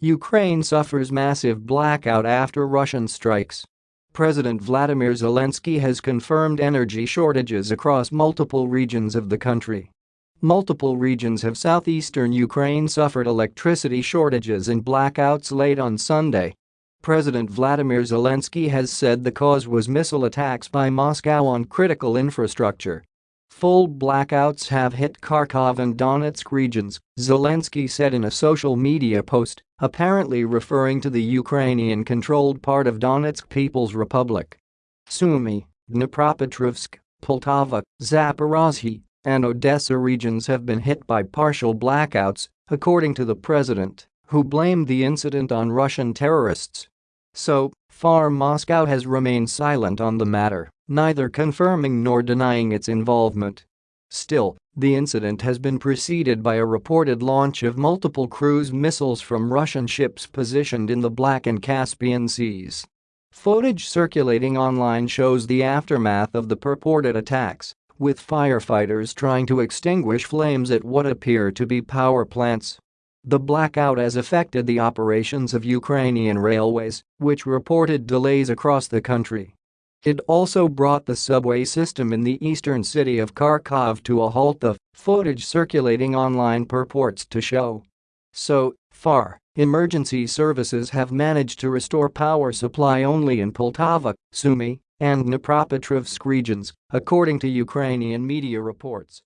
Ukraine suffers massive blackout after Russian strikes. President Vladimir Zelensky has confirmed energy shortages across multiple regions of the country. Multiple regions of southeastern Ukraine suffered electricity shortages and blackouts late on Sunday. President Vladimir Zelensky has said the cause was missile attacks by Moscow on critical infrastructure. Full blackouts have hit Kharkov and Donetsk regions, Zelensky said in a social media post, apparently referring to the Ukrainian-controlled part of Donetsk People's Republic. Sumy, Dnipropetrovsk, Poltava, Zaporozhye, and Odessa regions have been hit by partial blackouts, according to the president, who blamed the incident on Russian terrorists. So far Moscow has remained silent on the matter neither confirming nor denying its involvement. Still, the incident has been preceded by a reported launch of multiple cruise missiles from Russian ships positioned in the Black and Caspian Seas. Footage circulating online shows the aftermath of the purported attacks, with firefighters trying to extinguish flames at what appear to be power plants. The blackout has affected the operations of Ukrainian railways, which reported delays across the country. It also brought the subway system in the eastern city of Kharkov to a halt the footage circulating online purports to show. So far, emergency services have managed to restore power supply only in Poltava, Sumy, and Dnipropetrovsk regions, according to Ukrainian media reports.